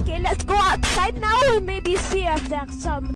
Okay, let's go outside now and maybe see if there's some.